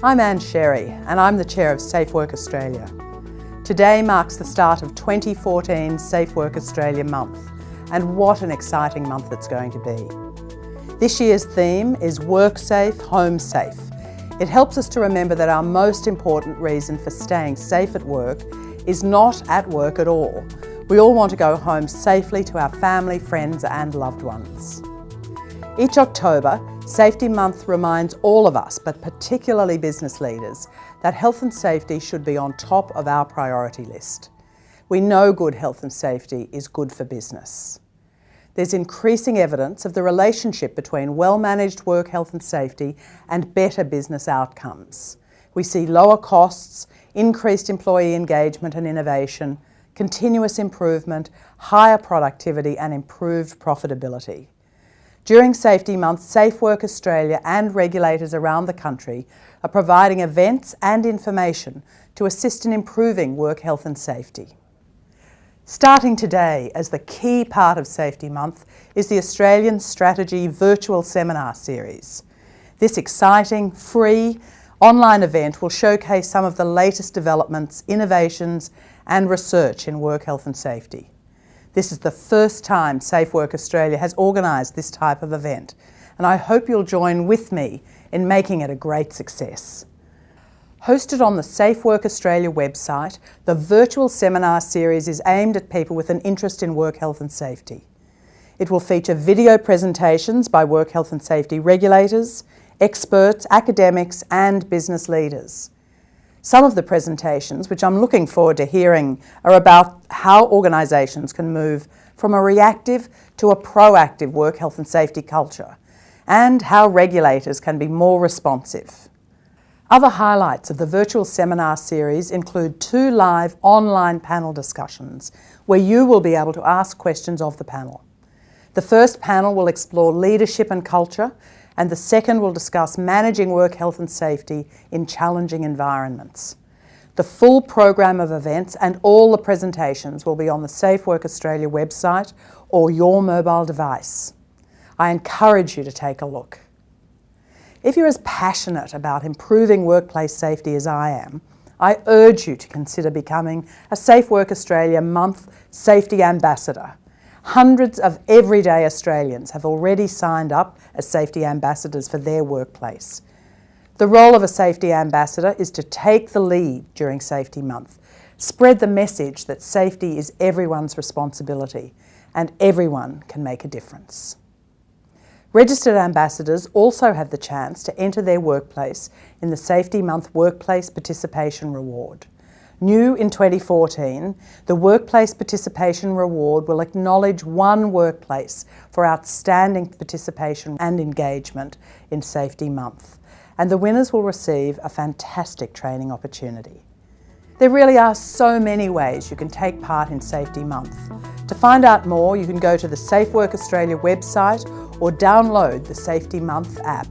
I'm Ann Sherry and I'm the Chair of Safe Work Australia. Today marks the start of 2014 Safe Work Australia month and what an exciting month it's going to be. This year's theme is Work Safe, Home Safe. It helps us to remember that our most important reason for staying safe at work is not at work at all. We all want to go home safely to our family, friends and loved ones. Each October, Safety Month reminds all of us, but particularly business leaders, that health and safety should be on top of our priority list. We know good health and safety is good for business. There's increasing evidence of the relationship between well-managed work health and safety and better business outcomes. We see lower costs, increased employee engagement and innovation, continuous improvement, higher productivity and improved profitability. During Safety Month, Safe Work Australia and regulators around the country are providing events and information to assist in improving work health and safety. Starting today as the key part of Safety Month is the Australian Strategy Virtual Seminar Series. This exciting, free, online event will showcase some of the latest developments, innovations and research in work health and safety. This is the first time Safe Work Australia has organised this type of event and I hope you'll join with me in making it a great success. Hosted on the Safe Work Australia website, the virtual seminar series is aimed at people with an interest in work health and safety. It will feature video presentations by work health and safety regulators, experts, academics and business leaders. Some of the presentations, which I'm looking forward to hearing, are about how organisations can move from a reactive to a proactive work health and safety culture, and how regulators can be more responsive. Other highlights of the virtual seminar series include two live online panel discussions where you will be able to ask questions of the panel. The first panel will explore leadership and culture and the second will discuss managing work health and safety in challenging environments. The full program of events and all the presentations will be on the Safe Work Australia website or your mobile device. I encourage you to take a look. If you're as passionate about improving workplace safety as I am, I urge you to consider becoming a Safe Work Australia Month Safety Ambassador Hundreds of everyday Australians have already signed up as safety ambassadors for their workplace. The role of a safety ambassador is to take the lead during Safety Month, spread the message that safety is everyone's responsibility and everyone can make a difference. Registered ambassadors also have the chance to enter their workplace in the Safety Month Workplace Participation Reward. New in 2014, the Workplace Participation Reward will acknowledge one workplace for outstanding participation and engagement in Safety Month, and the winners will receive a fantastic training opportunity. There really are so many ways you can take part in Safety Month. To find out more, you can go to the Safe Work Australia website or download the Safety Month app.